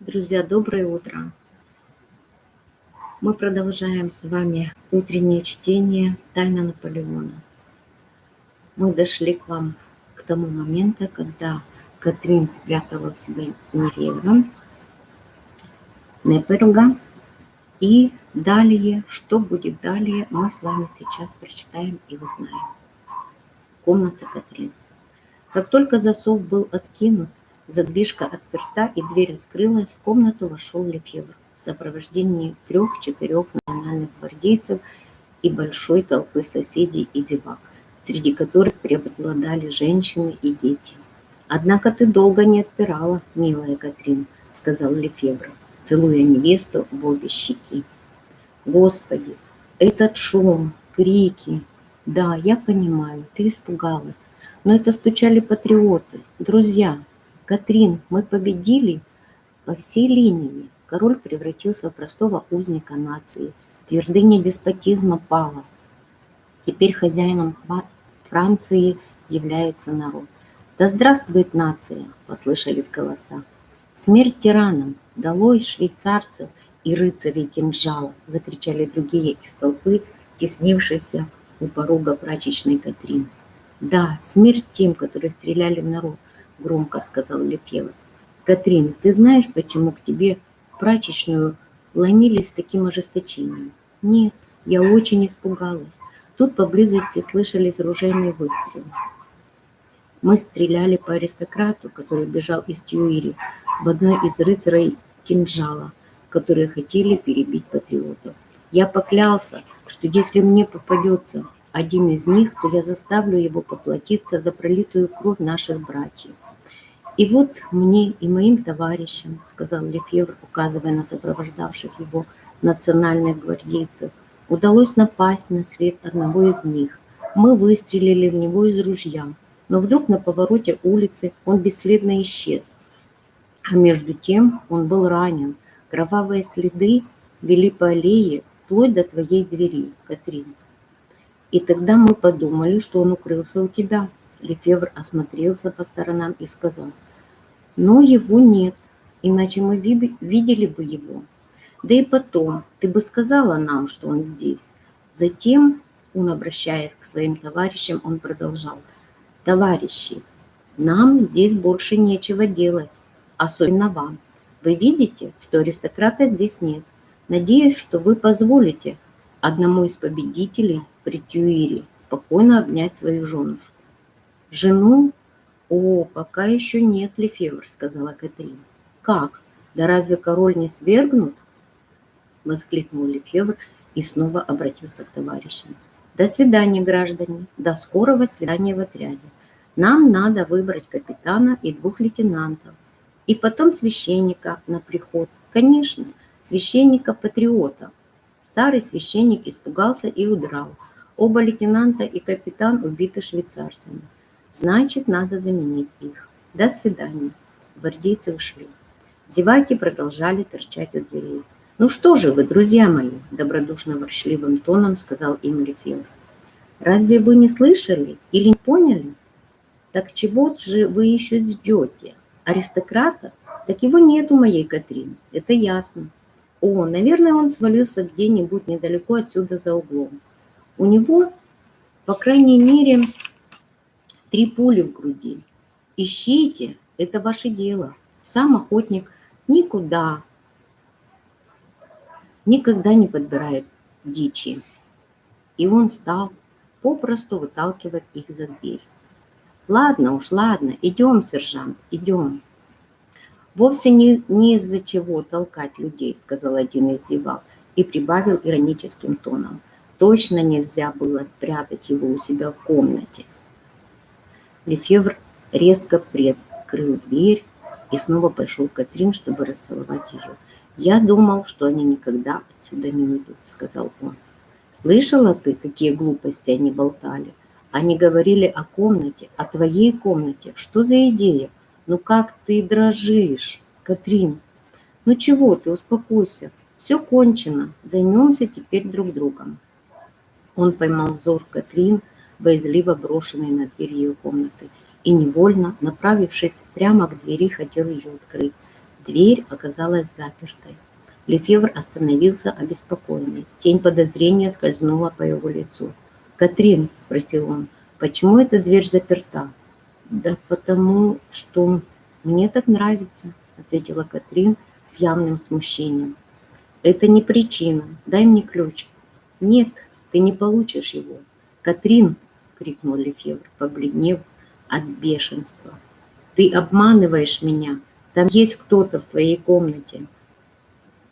Друзья, доброе утро! Мы продолжаем с вами утреннее чтение «Тайна Наполеона». Мы дошли к вам к тому моменту, когда Катрин спрятала в себе Неревра, Неперга, и далее, что будет далее, мы с вами сейчас прочитаем и узнаем. Комната Катрин. Как только засов был откинут, Задвижка отперта, и дверь открылась. В комнату вошел Лефевр в сопровождении трех-четырех национальных гвардейцев и большой толпы соседей и зевак, среди которых преобладали женщины и дети. «Однако ты долго не отпирала, милая Катрин», — сказал Лефевр, целуя невесту в обе щеки. «Господи, этот шум, крики! Да, я понимаю, ты испугалась, но это стучали патриоты, друзья, Катрин, мы победили по всей линии. Король превратился в простого узника нации. Твердыня деспотизма пала. Теперь хозяином Франции является народ. «Да здравствует нация!» – послышались голоса. «Смерть тиранам! Долой швейцарцев и рыцарей кинжала!» – закричали другие из толпы, теснившиеся у порога прачечной Катрин. «Да, смерть тем, которые стреляли в народ!» Громко сказал Лефевр. Катрин, ты знаешь, почему к тебе прачечную ломились с таким ожесточением? Нет, я очень испугалась. Тут поблизости слышались ружейные выстрелы. Мы стреляли по аристократу, который бежал из Тюири, в одной из рыцарей кинжала, которые хотели перебить патриотов. Я поклялся, что если мне попадется один из них, то я заставлю его поплатиться за пролитую кровь наших братьев. «И вот мне и моим товарищам, — сказал Лефевр, указывая на сопровождавших его национальных гвардейцев, — удалось напасть на след одного из них. Мы выстрелили в него из ружья, но вдруг на повороте улицы он бесследно исчез. А между тем он был ранен. Кровавые следы вели по аллее вплоть до твоей двери, Катрин. И тогда мы подумали, что он укрылся у тебя. Лефевр осмотрелся по сторонам и сказал — но его нет, иначе мы видели бы его. Да и потом, ты бы сказала нам, что он здесь. Затем, он, обращаясь к своим товарищам, он продолжал. Товарищи, нам здесь больше нечего делать, особенно вам. Вы видите, что аристократа здесь нет. Надеюсь, что вы позволите одному из победителей при Тюире спокойно обнять свою женушку. Жену «О, пока еще нет, Лефевр», — сказала Катрин. «Как? Да разве король не свергнут?» — воскликнул Лефевр и снова обратился к товарищам. «До свидания, граждане, до скорого свидания в отряде. Нам надо выбрать капитана и двух лейтенантов, и потом священника на приход. Конечно, священника-патриота». Старый священник испугался и удрал. Оба лейтенанта и капитан убиты швейцарцами. Значит, надо заменить их. До свидания. Гвардейцы ушли. Зеваки продолжали торчать у дверей. «Ну что же вы, друзья мои!» – добродушно-ворчливым тоном сказал им Лефевр. «Разве вы не слышали или не поняли? Так чего же вы еще ждете? Аристократа? Так его нет у моей Катрин, это ясно. О, наверное, он свалился где-нибудь недалеко отсюда за углом. У него, по крайней мере, Три пули в груди. Ищите, это ваше дело. Сам охотник никуда, никогда не подбирает дичи. И он стал попросту выталкивать их за дверь. Ладно уж, ладно, идем, сержант, идем. Вовсе не, не из-за чего толкать людей, сказал один из зевак и прибавил ироническим тоном. Точно нельзя было спрятать его у себя в комнате. Лефевр резко приоткрыл дверь и снова пошел Катрин, чтобы расцеловать ее. «Я думал, что они никогда отсюда не уйдут», — сказал он. «Слышала ты, какие глупости они болтали? Они говорили о комнате, о твоей комнате. Что за идея? Ну как ты дрожишь, Катрин? Ну чего ты, успокойся. Все кончено. Займемся теперь друг другом». Он поймал взор Катрин, боязливо брошенный на дверь ее комнаты, и невольно, направившись прямо к двери, хотел ее открыть. Дверь оказалась запертой. Лефевр остановился обеспокоенный. Тень подозрения скользнула по его лицу. «Катрин», — спросил он, — «почему эта дверь заперта?» «Да потому что мне так нравится», — ответила Катрин с явным смущением. «Это не причина. Дай мне ключ». «Нет, ты не получишь его». «Катрин!» — крикнул Лефевр, побледнев от бешенства. «Ты обманываешь меня. Там есть кто-то в твоей комнате».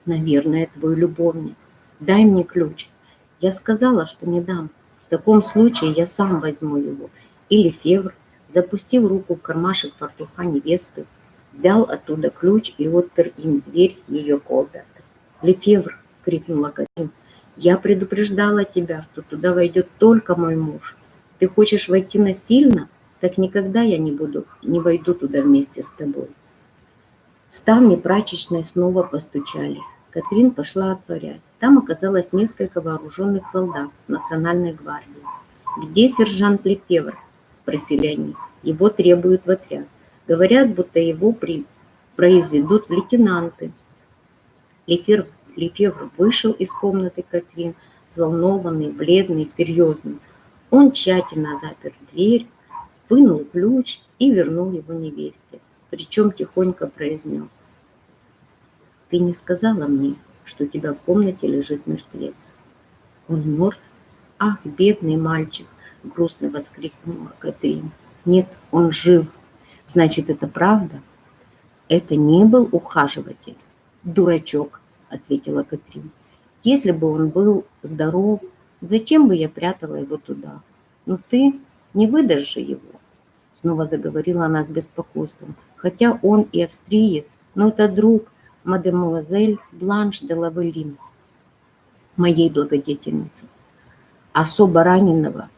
«Наверное, твой любовник. Дай мне ключ». Я сказала, что не дам. В таком случае я сам возьму его. И Лефевр запустив руку в кармашек фартуха невесты, взял оттуда ключ и отпер им дверь ее комнаты. «Лефевр!» — крикнула Катин. «Я предупреждала тебя, что туда войдет только мой муж. Ты хочешь войти насильно? Так никогда я не буду, не войду туда вместе с тобой». В ставне прачечной снова постучали. Катрин пошла отворять. Там оказалось несколько вооруженных солдат Национальной гвардии. «Где сержант Лефевр?» спросили они. Его требуют в отряд. Говорят, будто его при... произведут в лейтенанты. Лефер... Лефевр вышел из комнаты Катрин, взволнованный, бледный, серьезный. Он тщательно запер дверь, вынул ключ и вернул его невесте, причем тихонько произнес. «Ты не сказала мне, что у тебя в комнате лежит мертвец. Он мертв? Ах, бедный мальчик! — грустно воскликнула Катрин. «Нет, он жив. Значит, это правда?» «Это не был ухаживатель». «Дурачок», — ответила Катрин. «Если бы он был здоров, зачем бы я прятала его туда? Ну ты не выдашь же его». Снова заговорила она с беспокойством. «Хотя он и австриец, но это друг мадемуазель Бланш де Лавелин, моей благодетельницы. Особо раненого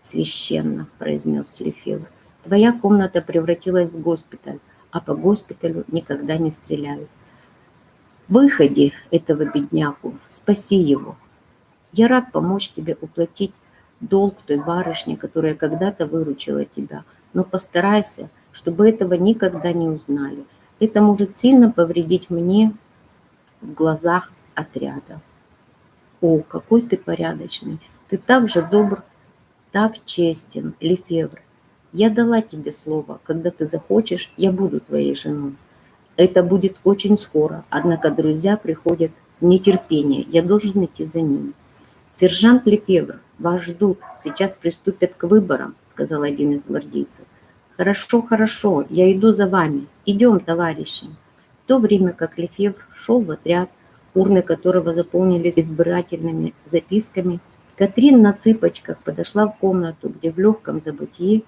священно произнес лефевр твоя комната превратилась в госпиталь а по госпиталю никогда не стреляют выходи этого бедняку спаси его я рад помочь тебе уплатить долг той барышне которая когда-то выручила тебя. Но постарайся чтобы этого никогда не узнали. Это может сильно повредить мне в глазах отряда. О какой ты порядочный! Ты так же добр так честен, Лефевр. Я дала тебе слово, когда ты захочешь, я буду твоей женой. Это будет очень скоро, однако друзья приходят в нетерпение, я должен идти за ними. Сержант Лефевр, вас ждут, сейчас приступят к выборам, сказал один из гвардейцев. Хорошо, хорошо, я иду за вами. Идем, товарищи. В то время как Лефевр шел в отряд, урны которого заполнились избирательными записками, Катрин на цыпочках подошла в комнату, где в легком забытии,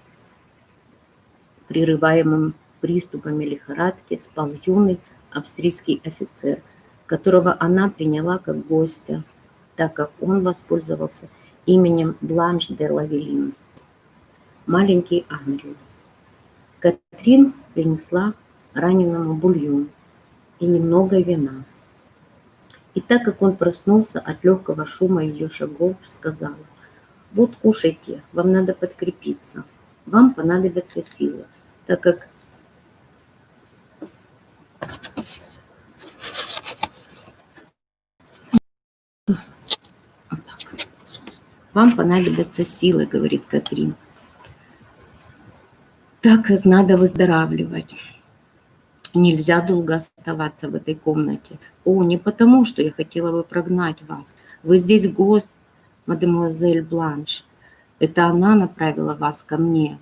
прерываемом приступами лихорадки, спал юный австрийский офицер, которого она приняла как гостя, так как он воспользовался именем Бланш де Лавелин. Маленький ангел. Катрин принесла раненому бульон и немного вина. И так как он проснулся от легкого шума ее шагов, сказала, «Вот кушайте, вам надо подкрепиться, вам понадобятся силы, так как Вам понадобятся силы, говорит Катрин, так как надо выздоравливать нельзя долго оставаться в этой комнате. О, не потому, что я хотела бы прогнать вас. Вы здесь гость, мадемуазель Бланш. Это она направила вас ко мне.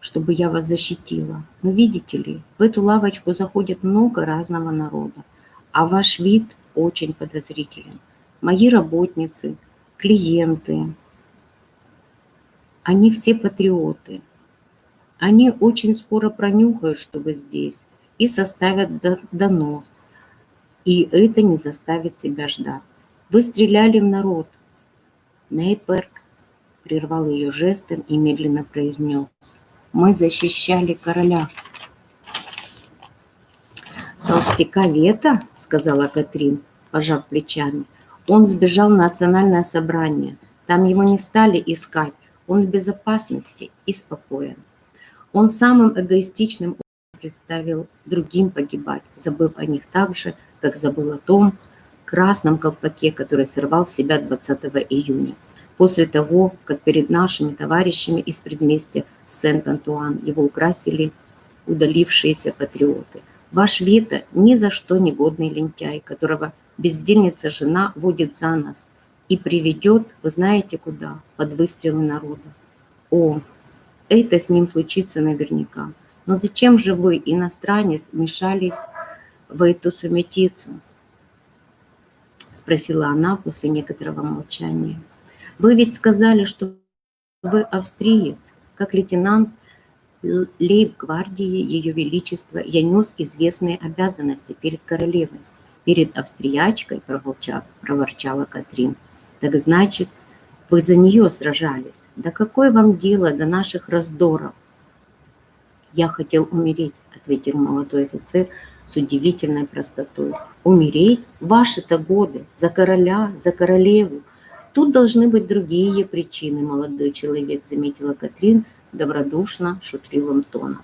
чтобы я вас защитила. Но видите ли, в эту лавочку заходит много разного народа, а ваш вид очень подозрителен. Мои работницы, клиенты, они все патриоты. Они очень скоро пронюхают, что вы здесь, и составят донос. И это не заставит себя ждать. Вы стреляли в народ. Нейперк прервал ее жестом и медленно произнес. Мы защищали короля. Толстяка Вета, сказала Катрин, пожав плечами. Он сбежал на национальное собрание. Там его не стали искать он в безопасности и спокоен Он самым эгоистичным представил другим погибать, забыв о них так же, как забыл о том красном колпаке, который сорвал с себя 20 июня. После того, как перед нашими товарищами из предместья Сент-Антуан его украсили удалившиеся патриоты. Ваш Вита ни за что не годный лентяй, которого бездельница жена водит за нас и приведет, вы знаете куда, под выстрелы народа. О, это с ним случится наверняка. Но зачем же вы, иностранец, мешались в эту сумятицу? Спросила она после некоторого молчания. Вы ведь сказали, что вы австриец, как лейтенант лейб-гвардии Ее Величества я нес известные обязанности перед королевой. Перед австриячкой, проворчала Катрин. Так значит, вы за нее сражались. Да какое вам дело до наших раздоров? Я хотел умереть, ответил молодой офицер с удивительной простотой. Умереть? Ваши-то годы. За короля, за королеву. Тут должны быть другие причины, молодой человек, заметила Катрин добродушно, шутливым тоном.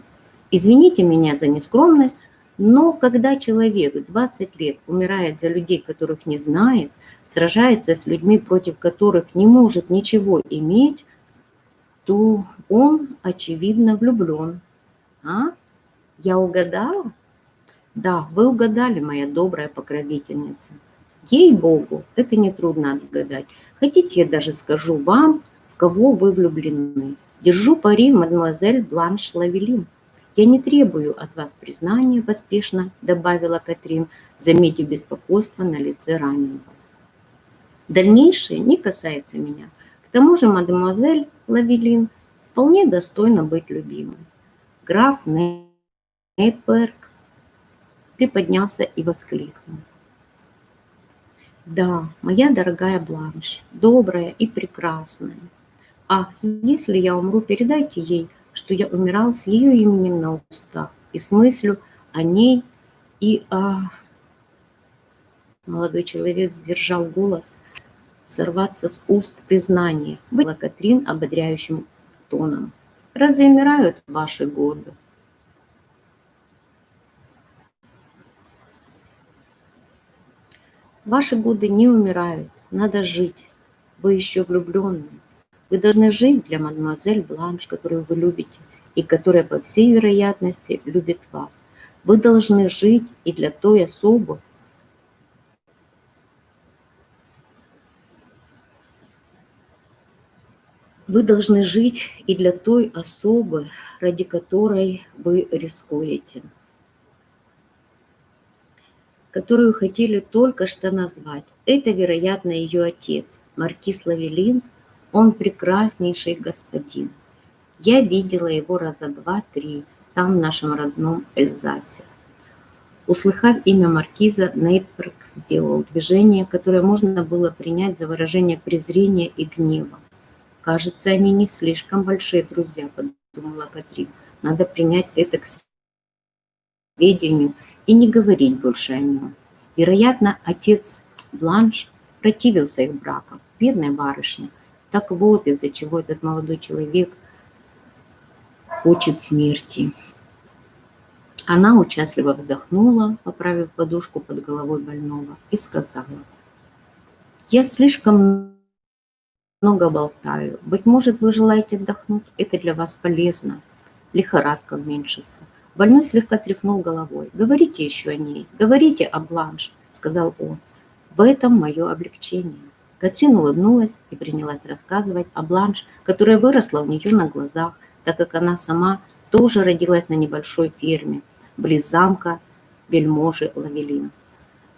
Извините меня за нескромность, но когда человек 20 лет умирает за людей, которых не знает, сражается с людьми, против которых не может ничего иметь, то он, очевидно, влюблен. А? Я угадала? Да, вы угадали, моя добрая покровительница. Ей-богу, это нетрудно отгадать. Хотите, я даже скажу вам, в кого вы влюблены. Держу пари, мадемуазель Бланш Лавелин. Я не требую от вас признания, поспешно добавила Катрин, заметив беспокойство на лице раненого. Дальнейшее не касается меня. К тому же мадемуазель Лавелин вполне достойна быть любимой. Граф Нейперк приподнялся и воскликнул. Да, моя дорогая Бланш, добрая и прекрасная. Ах, если я умру, передайте ей, что я умирал с ее именем на устах и с мыслью о ней и о... Молодой человек сдержал голос, сорваться с уст признания, была Катрин ободряющим тоном. Разве умирают ваши годы? Ваши годы не умирают, надо жить. Вы еще влюбленные. Вы должны жить для мадемуазель Бланш, которую вы любите, и которая, по всей вероятности, любит вас. Вы должны жить и для той особы, Вы должны жить и для той особы, ради которой вы рискуете, которую хотели только что назвать. Это, вероятно, ее отец, маркиз Лавелин. Он прекраснейший господин. Я видела его раза два-три там, в нашем родном Эльзасе. Услыхав имя маркиза, Нейперк сделал движение, которое можно было принять за выражение презрения и гнева. Кажется, они не слишком большие друзья, подумала Катрин. Надо принять это к сведению и не говорить больше о нем. Вероятно, отец Бланш противился их бракам. Бедная барышня. Так вот, из-за чего этот молодой человек хочет смерти. Она участливо вздохнула, поправив подушку под головой больного, и сказала, «Я слишком много болтаю. Быть может, вы желаете отдохнуть? Это для вас полезно. Лихорадка уменьшится. Больной слегка тряхнул головой. «Говорите еще о ней, говорите о Бланш», — сказал он. «В этом мое облегчение». Катрин улыбнулась и принялась рассказывать о Бланш, которая выросла у нее на глазах, так как она сама тоже родилась на небольшой ферме, близ замка вельможи Лавелин.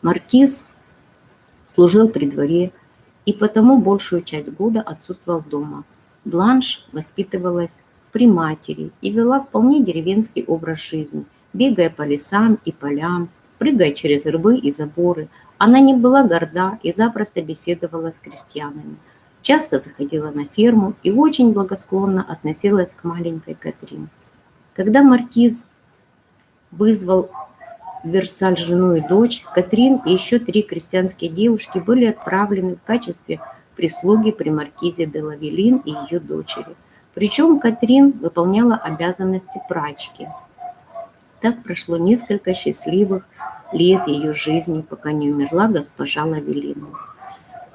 Маркиз служил при дворе и потому большую часть года отсутствовал дома. Бланш воспитывалась при матери и вела вполне деревенский образ жизни, бегая по лесам и полям, прыгая через рвы и заборы. Она не была горда и запросто беседовала с крестьянами. Часто заходила на ферму и очень благосклонно относилась к маленькой Катрин. Когда маркиз вызвал Версаль жену и дочь, Катрин и еще три крестьянские девушки были отправлены в качестве прислуги при маркизе де Лавелин и ее дочери. Причем Катрин выполняла обязанности прачки. Так прошло несколько счастливых лет ее жизни, пока не умерла госпожа Лавелина.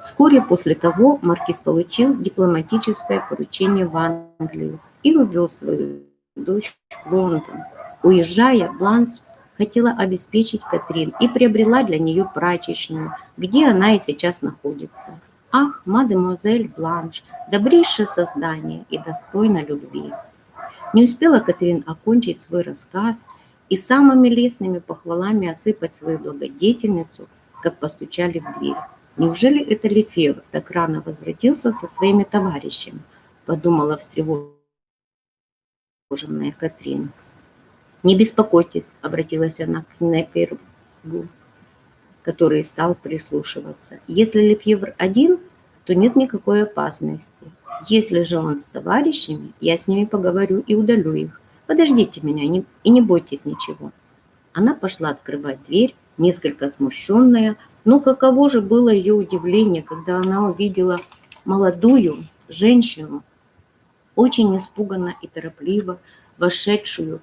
Вскоре после того маркиз получил дипломатическое поручение в Англию и увез свою дочь в Лондон. Уезжая, Бланс хотела обеспечить Катрин и приобрела для нее прачечную, где она и сейчас находится. Ах, мадемуазель Бланш, добрейшее создание и достойно любви. Не успела Катрин окончить свой рассказ и самыми лестными похвалами осыпать свою благодетельницу, как постучали в дверь. Неужели это Лефевр так рано возвратился со своими товарищами? Подумала встревоженная Катрин. «Не беспокойтесь», — обратилась она к Непергу, который стал прислушиваться. «Если Лефевр один, то нет никакой опасности. Если же он с товарищами, я с ними поговорю и удалю их. Подождите меня и не бойтесь ничего». Она пошла открывать дверь, несколько смущенная, но каково же было ее удивление, когда она увидела молодую женщину, очень испуганно и торопливо вошедшую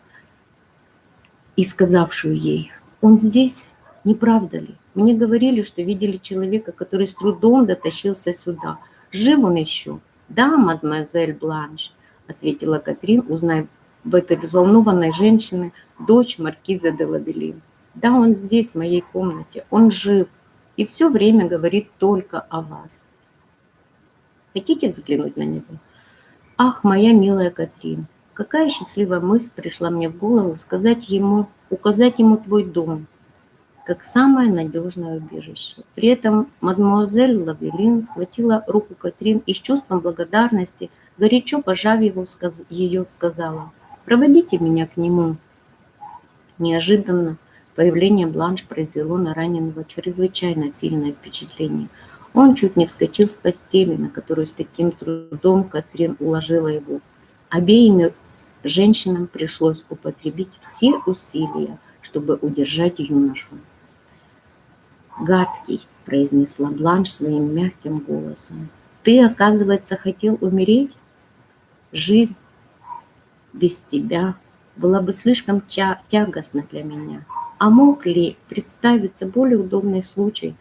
и сказавшую ей, «Он здесь? Не правда ли? Мне говорили, что видели человека, который с трудом дотащился сюда. Жив он еще?» «Да, мадемуазель Бланш», — ответила Катрин, узнав в этой взволнованной женщине дочь маркиза де Лабелин. «Да, он здесь, в моей комнате, он жив и все время говорит только о вас. Хотите взглянуть на него?» «Ах, моя милая Катрин, Какая счастливая мысль пришла мне в голову сказать ему, указать ему твой дом, как самое надежное убежище. При этом мадемуазель Лавелин схватила руку Катрин и с чувством благодарности, горячо пожав его, ее, сказала, «Проводите меня к нему». Неожиданно появление Бланш произвело на раненого чрезвычайно сильное впечатление. Он чуть не вскочил с постели, на которую с таким трудом Катрин уложила его. Обеими женщинам пришлось употребить все усилия, чтобы удержать юношу. «Гадкий», — произнесла Бланш своим мягким голосом, — «ты, оказывается, хотел умереть? Жизнь без тебя была бы слишком тягостна для меня. А мог ли представиться более удобный случай,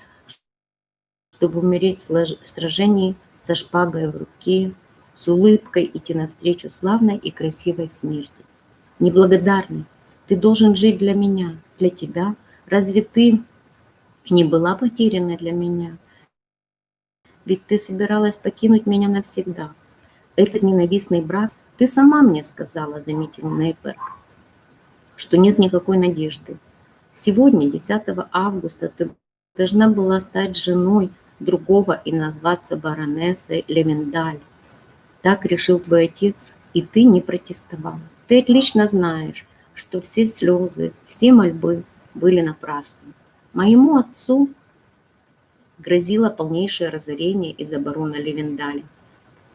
чтобы умереть в сражении со шпагой в руке, с улыбкой идти навстречу славной и красивой смерти. Неблагодарный, ты должен жить для меня, для тебя. Разве ты не была потеряна для меня? Ведь ты собиралась покинуть меня навсегда. Этот ненавистный брак ты сама мне сказала, заметил Нейперк, что нет никакой надежды. Сегодня, 10 августа, ты должна была стать женой другого и назваться баронессой Левендаль. Так решил твой отец, и ты не протестовал. Ты отлично знаешь, что все слезы, все мольбы были напрасны. Моему отцу грозило полнейшее разорение из-за барона Левендаля,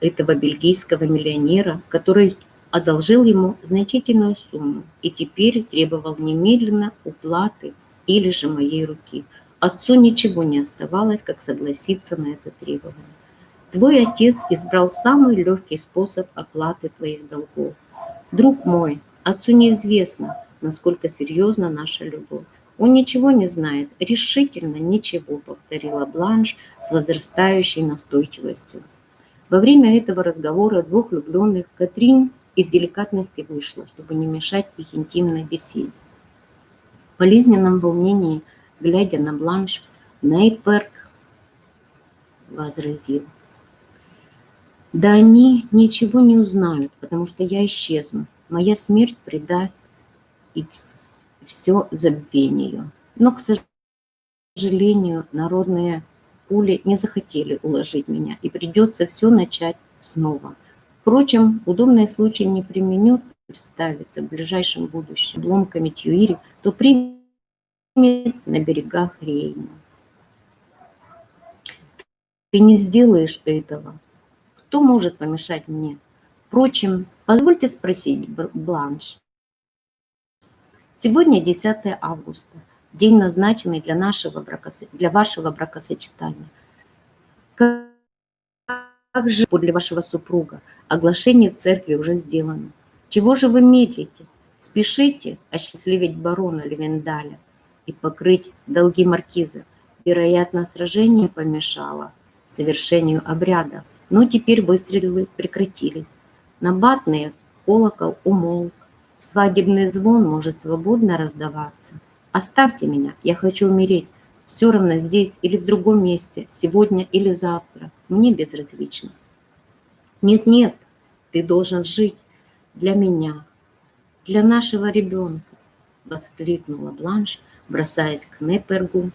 этого бельгийского миллионера, который одолжил ему значительную сумму и теперь требовал немедленно уплаты или же моей руки. Отцу ничего не оставалось, как согласиться на это требование. Твой отец избрал самый легкий способ оплаты твоих долгов. Друг мой, отцу неизвестно, насколько серьезна наша любовь. Он ничего не знает, решительно ничего, повторила Бланш с возрастающей настойчивостью. Во время этого разговора двух влюбленных Катрин из деликатности вышла, чтобы не мешать их интимной беседе. В болезненном волнении, глядя на Бланш, Нейперк возразил. Да они ничего не узнают, потому что я исчезну. Моя смерть предаст и все забвению. Но, к сожалению, народные пули не захотели уложить меня, и придется все начать снова. Впрочем, удобный случай не применет представиться в ближайшем будущем обломками Тюири, то примет на берегах Рейна. Ты не сделаешь этого, кто может помешать мне? Впрочем, позвольте спросить, Бланш. Сегодня 10 августа, день, назначенный для, нашего бракосо... для вашего бракосочетания. Как же подле вашего супруга? Оглашение в церкви уже сделано. Чего же вы медлите? Спешите осчастливить барона Левендаля и покрыть долги маркиза. Вероятно, сражение помешало совершению обряда, но теперь выстрелы прекратились. Набатный колокол умолк, свадебный звон может свободно раздаваться. Оставьте меня, я хочу умереть. Все равно здесь или в другом месте, сегодня или завтра. Мне безразлично. Нет-нет, ты должен жить для меня, для нашего ребенка, воскликнула Бланш, бросаясь к Непергу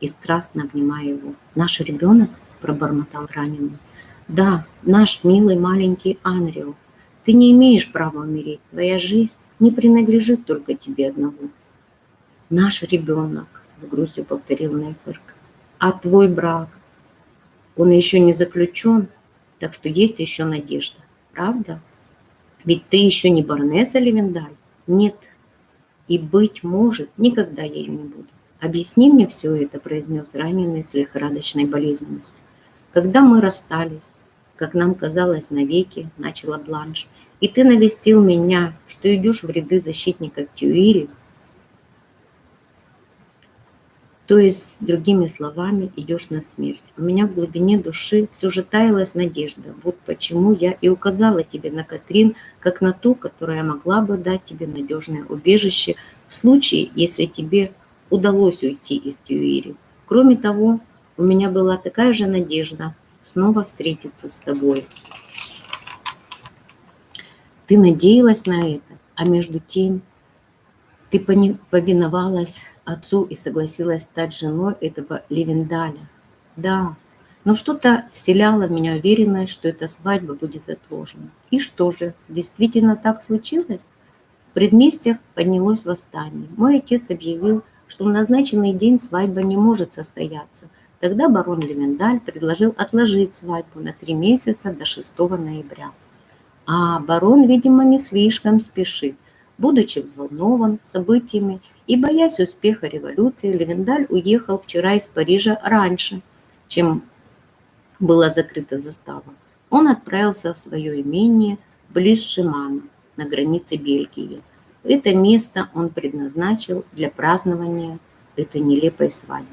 и страстно обнимая его. Наш ребенок, пробормотал раненый. Да, наш милый маленький Анрио. Ты не имеешь права умереть. Твоя жизнь не принадлежит только тебе одному. Наш ребенок, с грустью повторил Нейперк. А твой брак? Он еще не заключен, так что есть еще надежда. Правда? Ведь ты еще не баронесса Левендаль. Нет. И, быть может, никогда я ее не буду. Объясни мне все это, произнес раненый с лихорадочной болезненностью. Когда мы расстались, как нам казалось навеки, начала Бланш, и ты навестил меня, что идешь в ряды защитников Тюири, то есть, другими словами, идешь на смерть. У меня в глубине души все же таялась надежда. Вот почему я и указала тебе на Катрин, как на ту, которая могла бы дать тебе надежное убежище в случае, если тебе удалось уйти из Тюири. Кроме того, у меня была такая же надежда снова встретиться с тобой. Ты надеялась на это, а между тем ты повиновалась отцу и согласилась стать женой этого Левендаля. Да, но что-то вселяло в меня уверенность, что эта свадьба будет отложена. И что же, действительно так случилось? В предместьях поднялось восстание. Мой отец объявил, что в назначенный день свадьба не может состояться. Тогда барон Левендаль предложил отложить свадьбу на три месяца до 6 ноября. А барон, видимо, не слишком спешит. Будучи взволнован событиями и боясь успеха революции, Левендаль уехал вчера из Парижа раньше, чем была закрыта застава. Он отправился в свое имение близ Шимана, на границе Бельгии. Это место он предназначил для празднования этой нелепой свадьбы.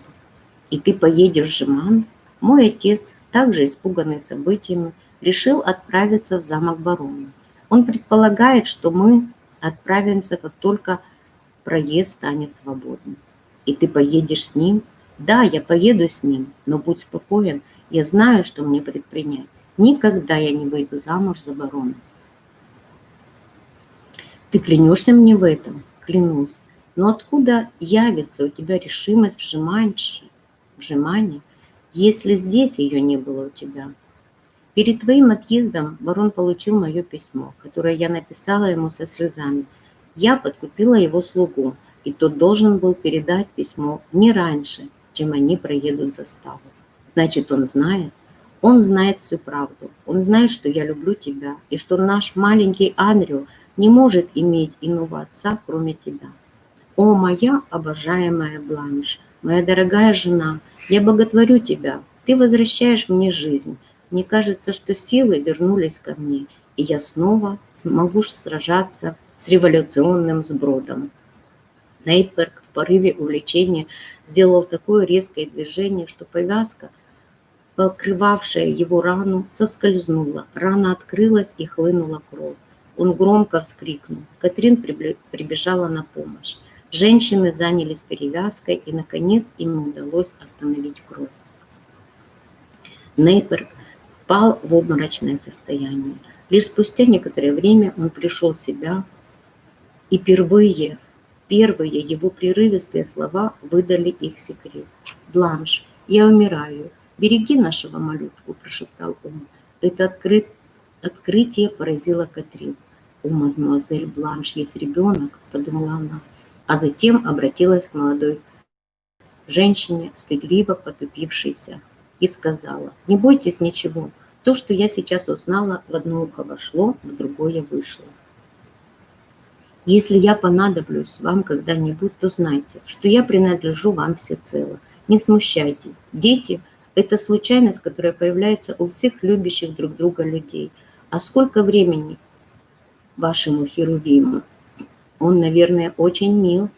И ты поедешь в Жеман? Мой отец, также испуганный событиями, решил отправиться в замок барона. Он предполагает, что мы отправимся, как только проезд станет свободным. И ты поедешь с ним? Да, я поеду с ним, но будь спокоен, я знаю, что мне предпринять. Никогда я не выйду замуж за барона. Ты клянешься мне в этом? Клянусь. Но откуда явится у тебя решимость вжимать, вжимание, если здесь ее не было у тебя? Перед твоим отъездом барон получил мое письмо, которое я написала ему со слезами. Я подкупила его слугу, и тот должен был передать письмо не раньше, чем они проедут заставу. Значит, он знает, он знает всю правду. Он знает, что я люблю тебя, и что наш маленький Андрю не может иметь иного отца, кроме тебя. О, моя обожаемая Бланш, моя дорогая жена, я боготворю тебя, ты возвращаешь мне жизнь, мне кажется, что силы вернулись ко мне, и я снова смогу сражаться с революционным сбродом. Нейперк в порыве увлечения сделал такое резкое движение, что повязка, покрывавшая его рану, соскользнула. Рана открылась и хлынула кровь. Он громко вскрикнул. Катрин прибежала на помощь. Женщины занялись перевязкой, и, наконец, им удалось остановить кровь. Нейперк впал в обморочное состояние. Лишь спустя некоторое время он пришел в себя, и впервые, первые его прерывистые слова выдали их секрет. «Бланш, я умираю. Береги нашего малютку», – прошептал он. Это открыт, открытие поразило Катрин. «У мадемуазель Бланш есть ребенок», – подумала она, а затем обратилась к молодой женщине, стыдливо потупившейся и сказала, не бойтесь ничего, то, что я сейчас узнала, в одно ухо вошло, в другое вышло. Если я понадоблюсь вам когда-нибудь, то знайте, что я принадлежу вам всецело. Не смущайтесь. Дети Это случайность, которая появляется у всех любящих друг друга людей. А сколько времени вашему Херувиму? Он, наверное, очень мил.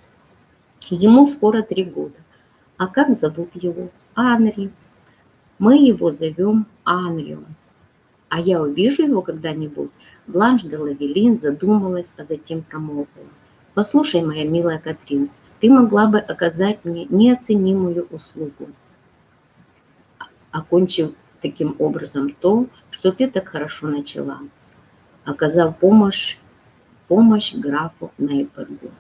Ему скоро три года. А как зовут его? Анри. Мы его зовем Анриом. А я увижу его когда-нибудь? Бланш де Лавелин задумалась, а затем промолвила. «Послушай, моя милая Катрин, ты могла бы оказать мне неоценимую услугу, окончив таким образом то, что ты так хорошо начала, оказав помощь, помощь графу Нейбергу.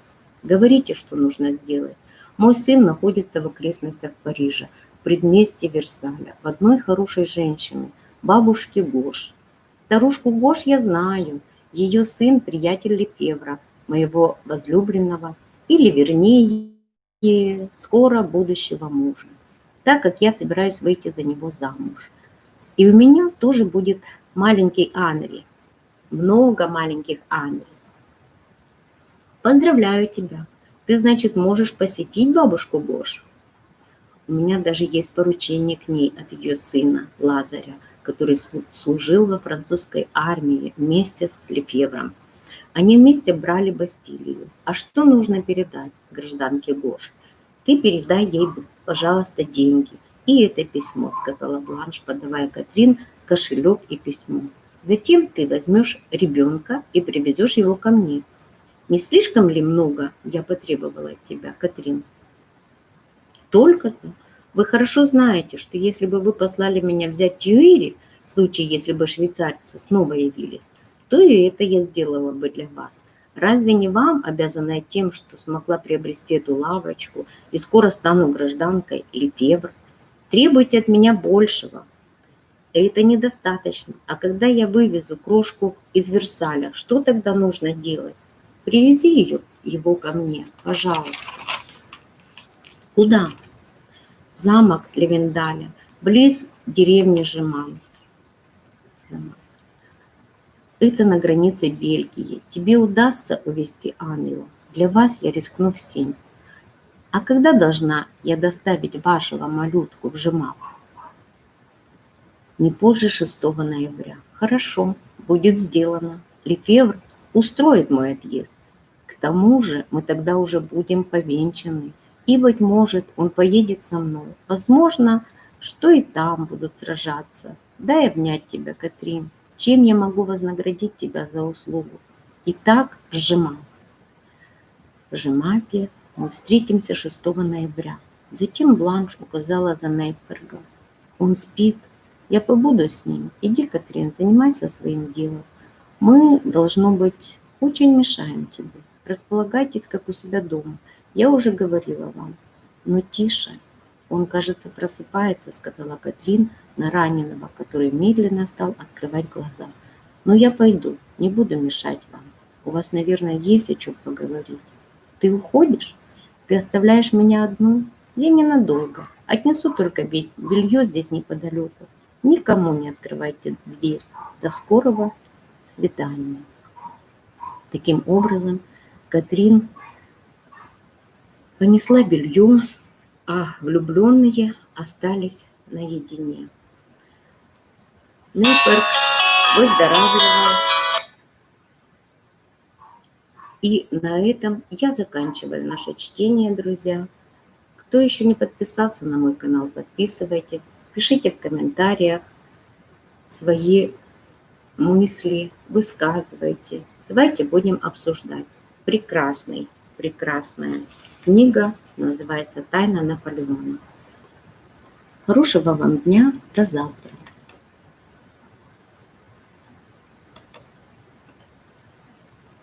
Говорите, что нужно сделать. Мой сын находится в окрестностях Парижа, в предместе Версаля, в одной хорошей женщине, бабушке Гош. Старушку Гош я знаю, ее сын – приятель Лепевра, моего возлюбленного, или вернее, скоро будущего мужа, так как я собираюсь выйти за него замуж. И у меня тоже будет маленький Анри, много маленьких Анри. Поздравляю тебя. Ты, значит, можешь посетить бабушку Гош? У меня даже есть поручение к ней от ее сына Лазаря, который служил во французской армии вместе с Лефевром. Они вместе брали Бастилию. А что нужно передать гражданке Гош? Ты передай ей, пожалуйста, деньги. И это письмо, сказала Бланш, подавая Катрин кошелек и письмо. Затем ты возьмешь ребенка и привезешь его ко мне. Не слишком ли много я потребовала от тебя, Катрин? Только-то. Вы хорошо знаете, что если бы вы послали меня взять Тьюири, в случае, если бы швейцарцы снова явились, то и это я сделала бы для вас. Разве не вам, обязанная тем, что смогла приобрести эту лавочку и скоро стану гражданкой Лепевр? Требуйте от меня большего. Это недостаточно. А когда я вывезу крошку из Версаля, что тогда нужно делать? Привези ее, его ко мне, пожалуйста. Куда? Замок Левендаля, близ деревни Жеман. Это на границе Бельгии. Тебе удастся увезти Анну. Для вас я рискну всем. А когда должна я доставить вашего малютку в Жеман? Не позже 6 ноября. Хорошо, будет сделано. Лефевр устроит мой отъезд. К тому же мы тогда уже будем повенчаны, и, быть может, он поедет со мной. Возможно, что и там будут сражаться. Дай обнять тебя, Катрин. Чем я могу вознаградить тебя за услугу? Итак, в Жема. В Жемапе мы встретимся 6 ноября. Затем Бланш указала за Нейпергом. Он спит. Я побуду с ним. Иди, Катрин, занимайся своим делом. Мы, должно быть, очень мешаем тебе. Располагайтесь, как у себя дома. Я уже говорила вам. Но тише. Он, кажется, просыпается, сказала Катрин на раненого, который медленно стал открывать глаза. Но я пойду, не буду мешать вам. У вас, наверное, есть о чем поговорить. Ты уходишь? Ты оставляешь меня одну? Я ненадолго. Отнесу только белье здесь неподалеку. Никому не открывайте дверь. До скорого свидания. Таким образом, Катрин понесла белье, а влюбленные остались наедине. Нейперк выздоравливал. И на этом я заканчиваю наше чтение, друзья. Кто еще не подписался на мой канал, подписывайтесь. Пишите в комментариях свои мысли, высказывайте. Давайте будем обсуждать. Прекрасный, прекрасная книга называется «Тайна Наполеона». Хорошего вам дня, до завтра.